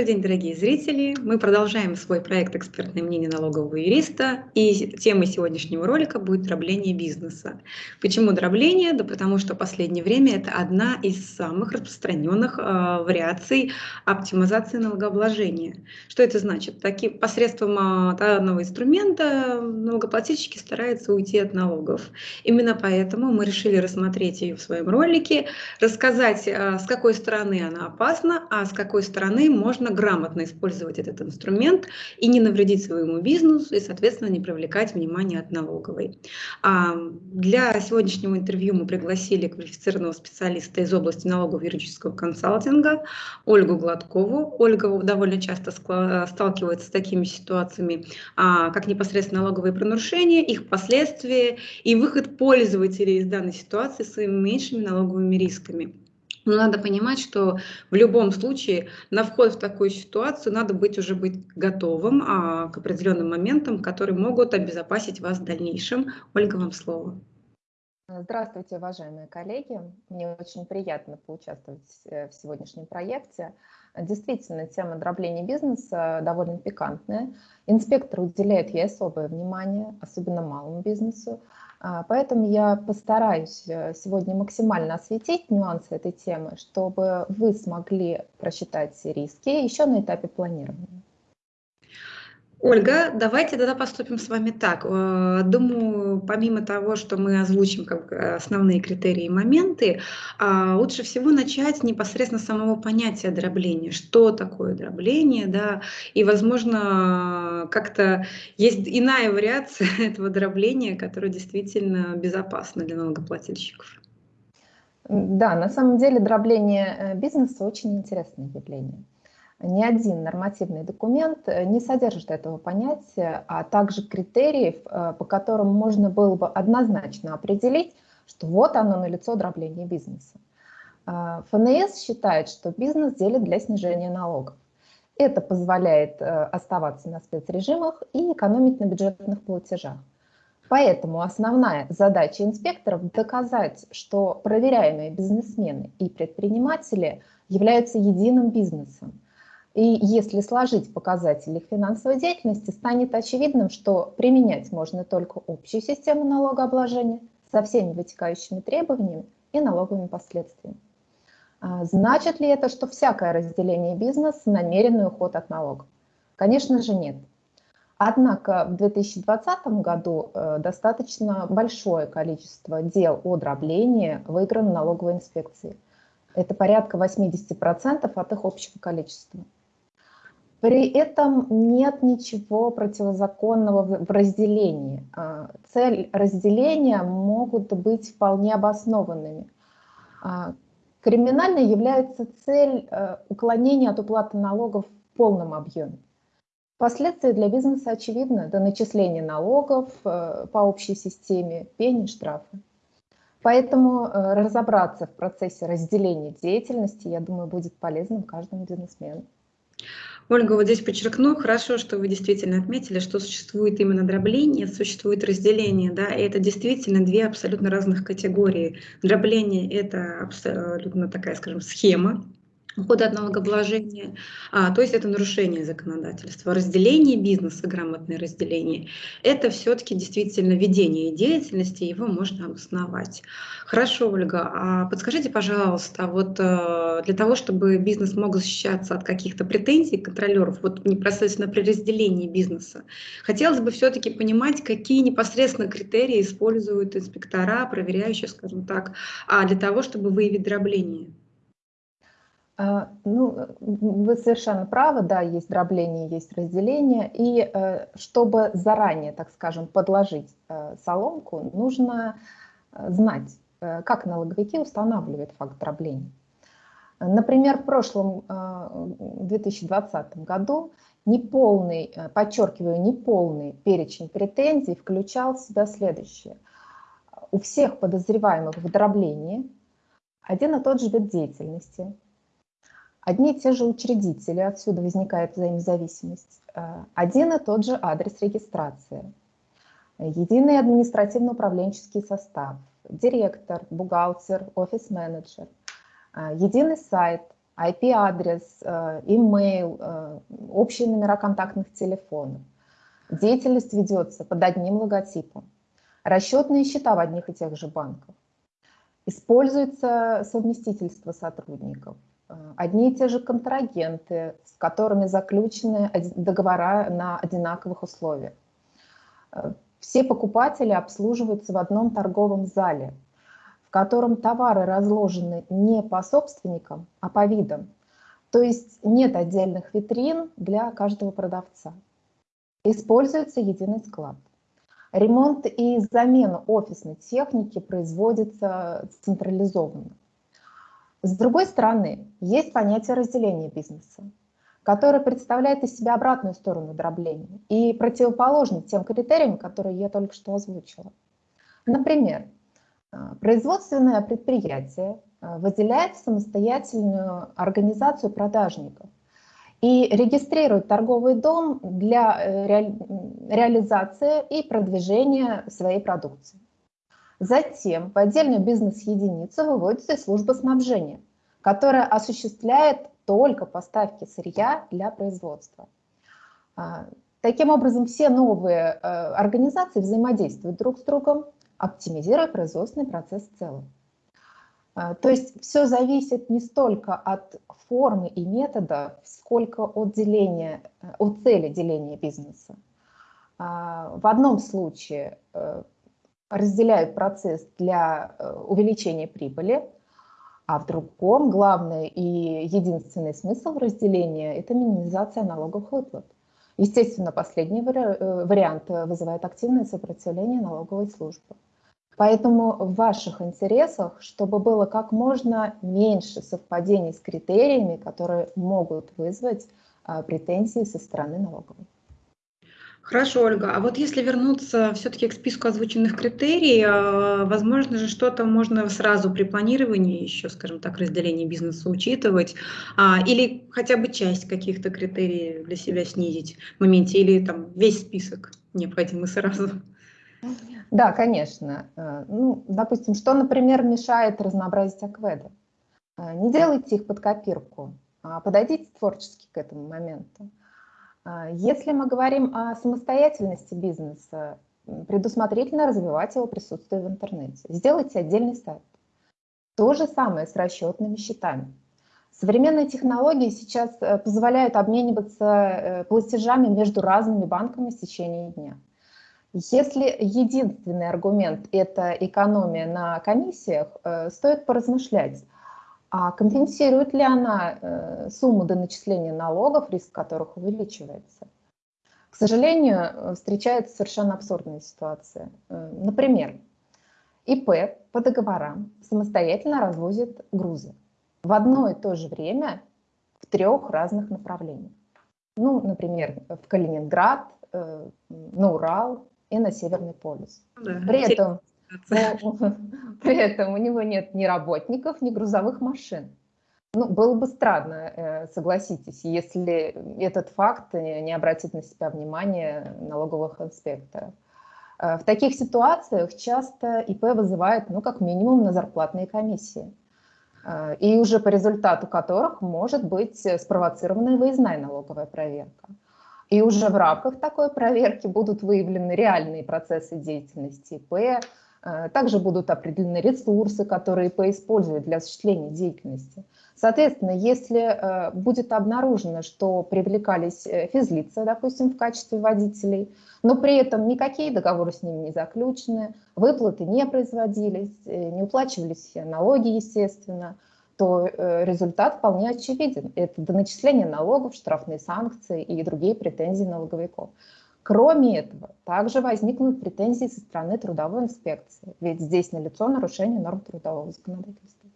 Добрый день, дорогие зрители! Мы продолжаем свой проект «Экспертное мнение налогового юриста». И темой сегодняшнего ролика будет дробление бизнеса. Почему дробление? Да потому что в последнее время это одна из самых распространенных э, вариаций оптимизации налогообложения. Что это значит? Таки, посредством э, данного инструмента налогоплательщики стараются уйти от налогов. Именно поэтому мы решили рассмотреть ее в своем ролике, рассказать, э, с какой стороны она опасна, а с какой стороны можно можно грамотно использовать этот инструмент и не навредить своему бизнесу, и, соответственно, не привлекать внимание от налоговой. А для сегодняшнего интервью мы пригласили квалифицированного специалиста из области налогового юридического консалтинга Ольгу Гладкову. Ольга довольно часто сталкивается с такими ситуациями, а, как непосредственно налоговые пронарушения, их последствия и выход пользователей из данной ситуации своими меньшими налоговыми рисками. Но надо понимать, что в любом случае на вход в такую ситуацию надо быть уже быть готовым а, к определенным моментам, которые могут обезопасить вас в дальнейшем. Ольга, вам слово. Здравствуйте, уважаемые коллеги. Мне очень приятно поучаствовать э, в сегодняшнем проекте. Действительно, тема дробления бизнеса довольно пикантная. Инспектор уделяет ей особое внимание, особенно малому бизнесу. А, поэтому я постараюсь э, сегодня максимально осветить нюансы этой темы, чтобы вы смогли просчитать риски еще на этапе планирования. Ольга, давайте тогда поступим с вами так. Э, думаю, помимо того, что мы озвучим как основные критерии и моменты, а, лучше всего начать непосредственно с самого понятия дробления. Что такое дробление, да, и, возможно, как-то есть иная вариация этого дробления, которая действительно безопасна для налогоплательщиков. Да, на самом деле дробление э, бизнеса очень интересное явление ни один нормативный документ э, не содержит этого понятия, а также критериев, э, по которым можно было бы однозначно определить, что вот оно налицо дробление бизнеса. А, ФНС считает, что бизнес делит для снижения налогов. Это позволяет э, оставаться на спецрежимах и экономить на бюджетных платежах. Поэтому основная задача инспекторов – доказать, что проверяемые бизнесмены и предприниматели являются единым бизнесом, и если сложить показатели их финансовой деятельности, станет очевидным, что применять можно только общую систему налогообложения со всеми вытекающими требованиями и налоговыми последствиями. А значит ли это, что всякое разделение бизнеса – намеренный уход от налогов? Конечно же нет. Однако в 2020 году э, достаточно большое количество дел о дроблении выиграно налоговой инспекцией. Это порядка 80% от их общего количества. При этом нет ничего противозаконного в разделении. А, цель разделения могут быть вполне обоснованными. А, криминальной является цель э, уклонения от уплаты налогов в полном объеме. Последствия для бизнеса очевидны до начисления налогов э, по общей системе, пени, штрафы. Поэтому э, разобраться в процессе разделения деятельности, я думаю, будет полезным каждому бизнесмену. Ольга, вот здесь подчеркну, хорошо, что вы действительно отметили, что существует именно дробление, существует разделение, да, и это действительно две абсолютно разных категории. Дробление – это абсолютно такая, скажем, схема, ухода от налогообложения, а, то есть это нарушение законодательства. Разделение бизнеса, грамотное разделение, это все-таки действительно ведение деятельности, его можно обосновать. Хорошо, Ольга, а подскажите, пожалуйста, вот э, для того, чтобы бизнес мог защищаться от каких-то претензий контролеров, вот непосредственно при разделении бизнеса, хотелось бы все-таки понимать, какие непосредственно критерии используют инспектора, проверяющие, скажем так, а для того, чтобы выявить дробление. А, ну, вы совершенно правы, да, есть дробление, есть разделение. И э, чтобы заранее, так скажем, подложить э, соломку, нужно э, знать, как налоговики устанавливают факт дробления. Например, в прошлом 2020 году неполный, подчеркиваю, неполный перечень претензий включал в себя следующее. У всех подозреваемых в дроблении один и тот же вид деятельности – Одни и те же учредители, отсюда возникает взаимозависимость. Э, один и тот же адрес регистрации. Единый административно-управленческий состав. Директор, бухгалтер, офис-менеджер. Э, единый сайт, IP-адрес, email, общие номера контактных телефонов. Деятельность ведется под одним логотипом. Расчетные счета в одних и тех же банках. Используется совместительство сотрудников. Одни и те же контрагенты, с которыми заключены договора на одинаковых условиях. Все покупатели обслуживаются в одном торговом зале, в котором товары разложены не по собственникам, а по видам. То есть нет отдельных витрин для каждого продавца. Используется единый склад. Ремонт и замена офисной техники производится централизованно. С другой стороны, есть понятие разделения бизнеса, которое представляет из себя обратную сторону дробления и противоположный тем критериям, которые я только что озвучила. Например, э, производственное предприятие э, выделяет самостоятельную организацию продажников, и регистрирует торговый дом для э, ре, реализации и продвижения своей продукции. Затем в отдельную бизнес-единицу выводится служба снабжения, которая осуществляет только поставки сырья для производства. А, таким образом, все новые э, организации взаимодействуют друг с другом, оптимизируя производственный процесс в целом. А, то есть все зависит не столько от формы и метода, сколько от деления, э, от цели деления бизнеса. А, в одном случае э, разделяют процесс для э, увеличения прибыли, а в другом главный и единственный смысл разделения – это минимизация налоговых выплат. Естественно, последний вариант вызывает активное сопротивление налоговой службы. Поэтому в ваших интересах, чтобы было как можно меньше совпадений с критериями, которые могут вызвать а, претензии со стороны налоговой. Хорошо, Ольга. А вот если вернуться все-таки к списку озвученных критерий, а, возможно же что-то можно сразу при планировании еще, скажем так, разделение бизнеса учитывать, а, или хотя бы часть каких-то критерий для себя снизить в моменте, или там весь список необходимый сразу. Да, конечно. Э, ну, допустим, что, например, мешает разнообразить акведы? Э, не делайте их под копирку, а подойдите творчески к этому моменту. Э, если мы говорим о самостоятельности бизнеса, предусмотрительно развивать его присутствие в интернете. Сделайте отдельный сайт. То же самое с расчетными счетами. Современные технологии сейчас позволяют обмениваться платежами между разными банками в течение дня. Если единственный аргумент – это экономия на комиссиях, э, стоит поразмышлять, а компенсирует ли она э, сумму до начисления налогов, риск которых увеличивается. К сожалению, встречается совершенно абсурдная ситуация. Э, например, ИП по договорам самостоятельно развозит грузы в одно и то же время в трех разных направлениях. Ну, например, в Калининград, на Урал, и на Северный полюс. Да, при, этом, при этом у него нет ни работников, ни грузовых машин. Ну, было бы странно, э, согласитесь, если этот факт не обратит на себя внимание налоговых инспекторов. Э, в таких ситуациях часто ИП вызывает, ну, как минимум, на зарплатные комиссии. Э, и уже по результату которых может быть спровоцирована выездная налоговая проверка. И уже в рамках такой проверки будут выявлены реальные процессы деятельности ИП, также будут определены ресурсы, которые ИП использует для осуществления деятельности. Соответственно, если э, будет обнаружено, что привлекались э, физлица, допустим, в качестве водителей, но при этом никакие договоры с ними не заключены, выплаты не производились, не уплачивались налоги, естественно, то э, результат вполне очевиден. Это доначисление налогов, штрафные санкции и другие претензии налоговиков. Кроме этого, также возникнут претензии со стороны трудовой инспекции, ведь здесь налицо нарушение норм трудового законодательства.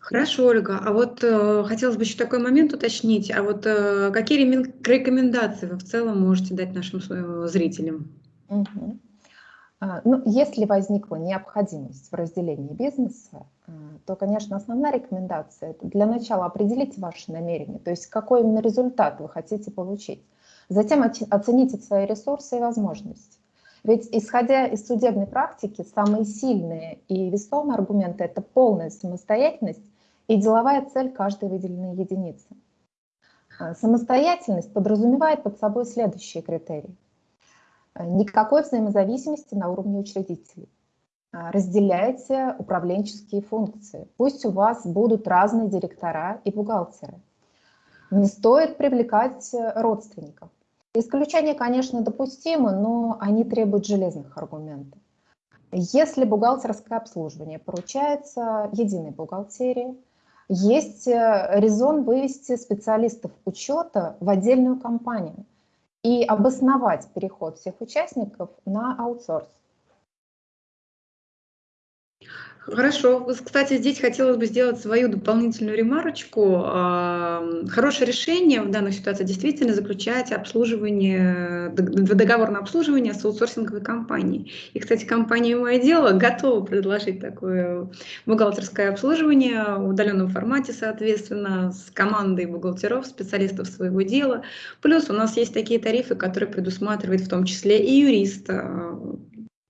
Хорошо, Ольга. А вот э, хотелось бы еще такой момент уточнить. А вот э, какие рекомендации вы в целом можете дать нашим э, зрителям? Угу. А, ну, если возникла необходимость в разделении бизнеса, а, то, конечно, основная рекомендация – для начала определить ваши намерения, то есть какой именно результат вы хотите получить. Затем оцените свои ресурсы и возможности. Ведь, исходя из судебной практики, самые сильные и весомые аргументы – это полная самостоятельность и деловая цель каждой выделенной единицы. А, самостоятельность подразумевает под собой следующие критерии. А, никакой взаимозависимости на уровне учредителей. А, разделяйте управленческие функции. Пусть у вас будут разные директора и бухгалтеры. Не стоит привлекать э, родственников. Исключения, конечно, допустимы, но они требуют железных аргументов. Если бухгалтерское обслуживание поручается единой бухгалтерии, есть э, резон вывести специалистов учета в отдельную компанию и обосновать переход всех участников на аутсорс. Хорошо. Кстати, здесь хотелось бы сделать свою дополнительную ремарочку. Хорошее решение в данной ситуации действительно заключает обслуживание, договор на обслуживание с аутсорсинговой компанией. И, кстати, компания «Мое дело» готова предложить такое бухгалтерское обслуживание в удаленном формате, соответственно, с командой бухгалтеров, специалистов своего дела. Плюс у нас есть такие тарифы, которые предусматривают в том числе и юриста,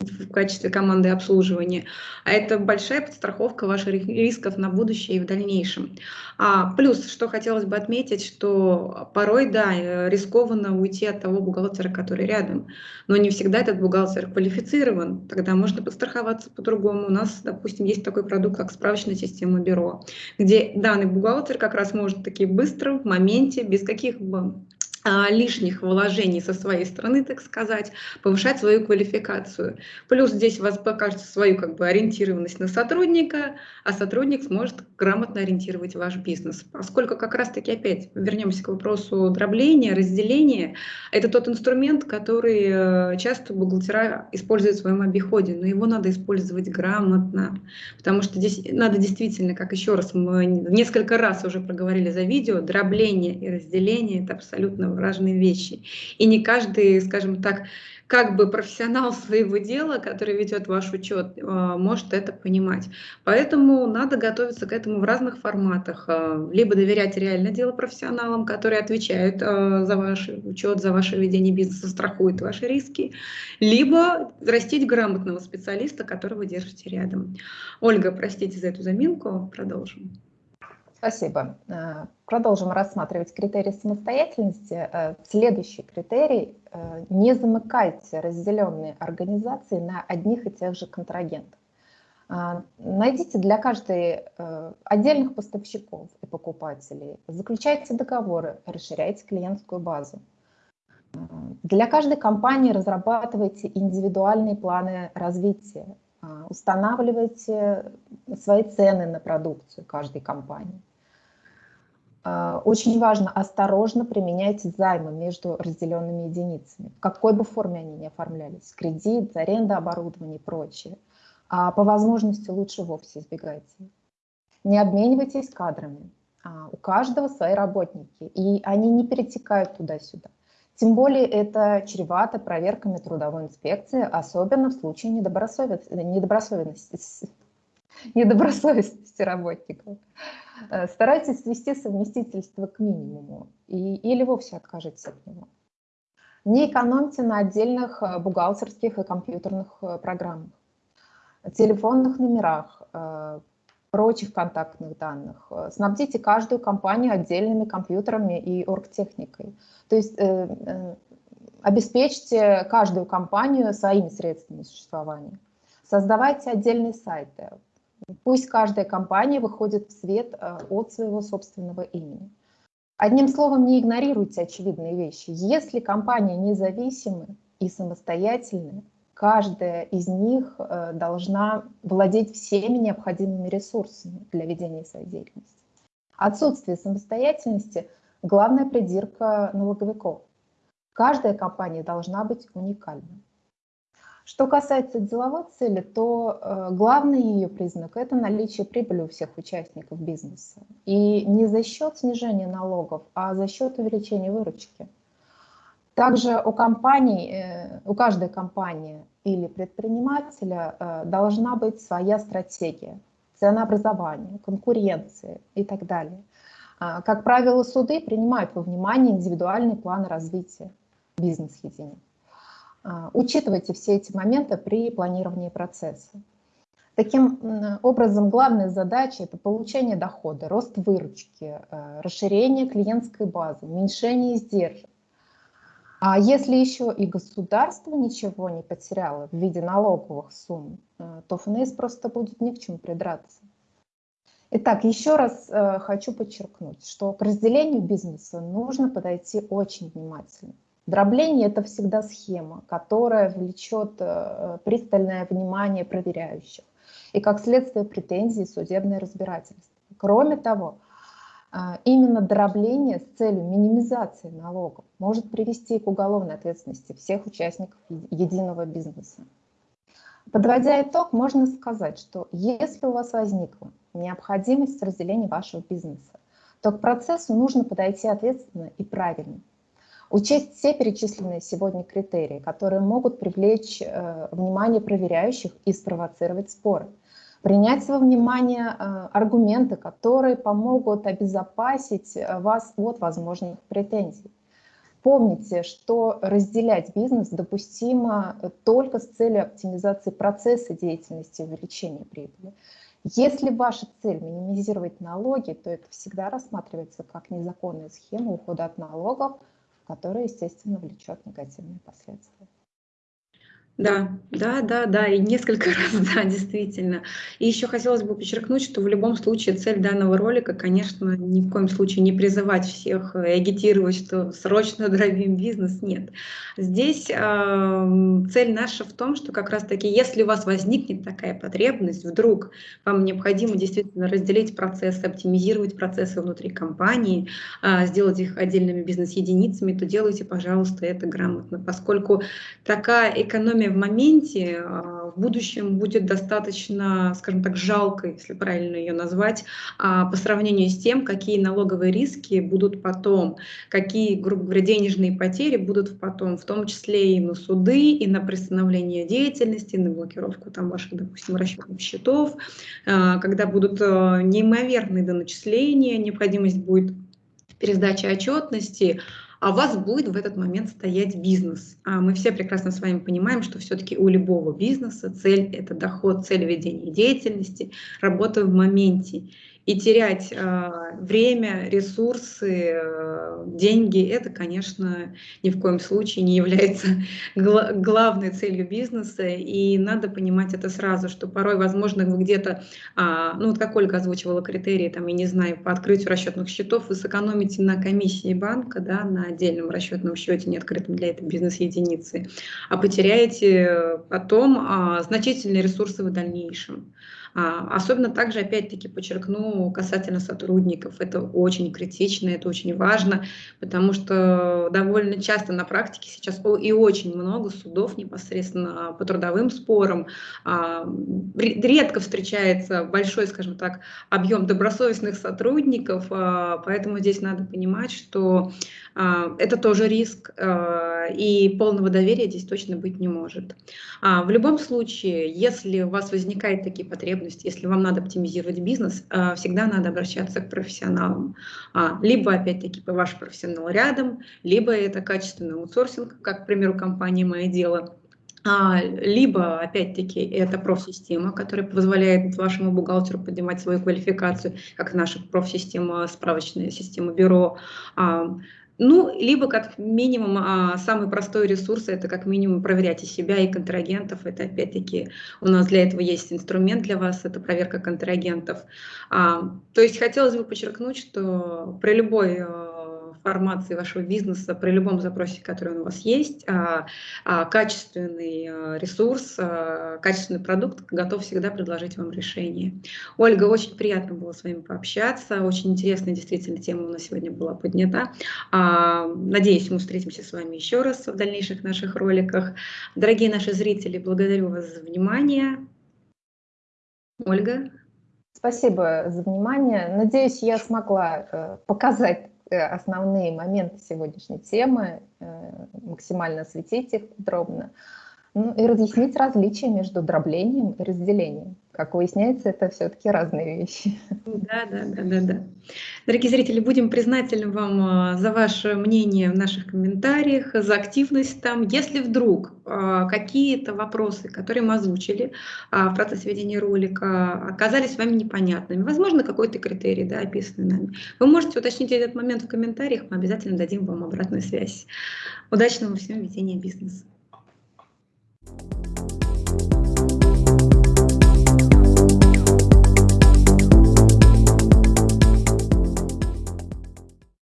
в качестве команды обслуживания, а это большая подстраховка ваших рисков на будущее и в дальнейшем. А, плюс, что хотелось бы отметить, что порой, да, э, рискованно уйти от того бухгалтера, который рядом, но не всегда этот бухгалтер квалифицирован, тогда можно подстраховаться по-другому. У нас, допустим, есть такой продукт, как справочная система бюро, где данный бухгалтер как раз может таки быстро, в моменте, без каких бы лишних вложений со своей стороны, так сказать, повышать свою квалификацию. Плюс здесь у вас покажется свою как бы ориентированность на сотрудника, а сотрудник сможет грамотно ориентировать ваш бизнес. Поскольку как раз-таки опять вернемся к вопросу дробления, разделения, это тот инструмент, который э, часто бухгалтера используют в своем обиходе, но его надо использовать грамотно, потому что здесь надо действительно, как еще раз мы несколько раз уже проговорили за видео, дробление и разделение – это абсолютно разные вещи. И не каждый, скажем так, как бы профессионал своего дела, который ведет ваш учет, э, может это понимать. Поэтому надо готовиться к этому в разных форматах. Э, либо доверять реально дело профессионалам, которые отвечают э, за ваш учет, за ваше ведение бизнеса, страхуют ваши риски, либо растить грамотного специалиста, которого держите рядом. Ольга, простите за эту заминку, продолжим. Спасибо. Э, продолжим рассматривать критерии самостоятельности. Э, следующий критерий э, – не замыкайте разделенные организации на одних и тех же контрагентов. Найдите для каждой отдельных поставщиков и покупателей, заключайте договоры, расширяйте клиентскую базу. Для каждой компании разрабатывайте индивидуальные планы развития, устанавливайте свои цены на продукцию каждой компании. А, очень важно осторожно применять займы между разделенными единицами, в какой бы форме они ни оформлялись, кредит, аренда оборудования и прочее. А по возможности лучше вовсе избегайте. Не обменивайтесь кадрами. А, у каждого свои работники, и они не перетекают туда-сюда. Тем более это чревато проверками трудовой инспекции, особенно в случае недобросовестности, недобросовестности, недобросовестности работников. Э, старайтесь свести совместительство к минимуму и, или вовсе откажитесь от него. Не экономьте на отдельных э, бухгалтерских и компьютерных э, программах, телефонных номерах, прочих контактных данных. Снабдите каждую компанию отдельными компьютерами и оргтехникой. То есть обеспечьте каждую компанию своими средствами существования. Создавайте отдельные сайты, Пусть каждая компания выходит в свет э, от своего собственного имени. Одним словом, не игнорируйте очевидные вещи. Если компания независимы и самостоятельны, каждая из них э, должна владеть всеми необходимыми ресурсами для ведения своей деятельности. Отсутствие самостоятельности – главная придирка налоговиков. Каждая компания должна быть уникальной. Что касается деловой цели, то э, главный ее признак – это наличие прибыли у всех участников бизнеса. И не за счет снижения налогов, а за счет увеличения выручки. Также у компаний, э, у каждой компании или предпринимателя э, должна быть своя стратегия, ценообразования, конкуренции и так далее. А, как правило, суды принимают во внимание индивидуальные планы развития бизнес-единиц. А, учитывайте все эти моменты при планировании процесса. Таким образом, главная задача – это получение дохода, рост выручки, э, расширение клиентской базы, уменьшение издержек. А если еще и государство ничего не потеряло в виде налоговых сумм, э, то ФНС просто будет ни к чему придраться. Итак, еще раз хочу подчеркнуть, что к разделению бизнеса нужно подойти очень внимательно. Дробление – это всегда схема, которая влечет э, пристальное внимание проверяющих и, как следствие, претензии судебное разбирательство. Кроме того, э, именно дробление с целью минимизации налогов может привести к уголовной ответственности всех участников единого бизнеса. Подводя итог, можно сказать, что если у вас возникла необходимость разделения вашего бизнеса, то к процессу нужно подойти ответственно и правильно. Учесть все перечисленные сегодня критерии, которые могут привлечь э, внимание проверяющих и спровоцировать споры. Принять во внимание э, аргументы, которые помогут обезопасить э, вас от возможных претензий. Помните, что разделять бизнес допустимо только с целью оптимизации процесса деятельности и увеличения прибыли. Если ваша цель минимизировать налоги, то это всегда рассматривается как незаконная схема ухода от налогов – которое, естественно, влечет негативные последствия. Да, да, да, да, и несколько раз, да, действительно. И еще хотелось бы подчеркнуть, что в любом случае цель данного ролика, конечно, ни в коем случае не призывать всех и агитировать, что срочно дробим бизнес, нет. Здесь э, цель наша в том, что как раз-таки, если у вас возникнет такая потребность, вдруг вам необходимо действительно разделить процессы, оптимизировать процессы внутри компании, э, сделать их отдельными бизнес-единицами, то делайте, пожалуйста, это грамотно, поскольку такая экономия в моменте а, в будущем будет достаточно, скажем так, жалко, если правильно ее назвать, а, по сравнению с тем, какие налоговые риски будут потом, какие, грубо говоря, денежные потери будут потом, в том числе и на суды, и на приостановление деятельности, на блокировку там ваших, допустим, расчетных счетов, а, когда будут неимоверные доначисления, необходимость будет пересдачи отчетности, а у вас будет в этот момент стоять бизнес. А мы все прекрасно с вами понимаем, что все-таки у любого бизнеса цель – это доход, цель ведения деятельности, работа в моменте. И терять э, время, ресурсы, э, деньги, это, конечно, ни в коем случае не является гла главной целью бизнеса. И надо понимать это сразу, что порой, возможно, вы где-то, э, ну вот как Ольга озвучивала критерии, там, я не знаю, по открытию расчетных счетов, вы сэкономите на комиссии банка, да, на отдельном расчетном счете, не открытом для этой бизнес-единицы, а потеряете потом э, значительные ресурсы в дальнейшем. А, особенно также, опять-таки, подчеркну касательно сотрудников. Это очень критично, это очень важно, потому что довольно часто на практике сейчас и очень много судов непосредственно по трудовым спорам. А, редко встречается большой, скажем так, объем добросовестных сотрудников, а, поэтому здесь надо понимать, что это тоже риск, и полного доверия здесь точно быть не может. В любом случае, если у вас возникают такие потребности, если вам надо оптимизировать бизнес, а, всегда надо обращаться к профессионалам. А, либо, опять-таки, ваш профессионал рядом, либо это качественный аутсорсинг, как, к примеру, компания «Мое дело», а, либо, опять-таки, это профсистема, которая позволяет вашему бухгалтеру поднимать свою квалификацию, как наша профсистема, справочная система бюро. Ну, либо как минимум а, самый простой ресурс – это как минимум проверять и себя, и контрагентов. Это опять-таки у нас для этого есть инструмент для вас, это проверка контрагентов. А, то есть хотелось бы подчеркнуть, что при любой а, формации вашего бизнеса при любом запросе, который у вас есть, а, а, качественный а, ресурс, качественный продукт готов всегда предложить вам решение. Ольга, очень приятно было с вами пообщаться, очень интересная действительно тема у нас сегодня была поднята. Надеюсь, мы встретимся с вами еще раз в дальнейших наших роликах. Дорогие наши зрители, благодарю вас за внимание. Ольга. Спасибо за внимание. Надеюсь, я смогла э, показать Э, основные моменты сегодняшней темы, э, максимально осветить их подробно, ну и разъяснить различия между дроблением и разделением. Как выясняется, это все-таки разные вещи. Да, да, да, да, да. Дорогие зрители, будем признательны вам а, за ваше мнение в наших комментариях, за активность там. Если вдруг а, какие-то вопросы, которые мы озвучили а, в процессе ведения ролика, оказались вами непонятными, возможно, какой-то критерий, да, описанный нами, вы можете уточнить этот момент в комментариях, мы обязательно дадим вам обратную связь. Удачного всем ведения бизнеса.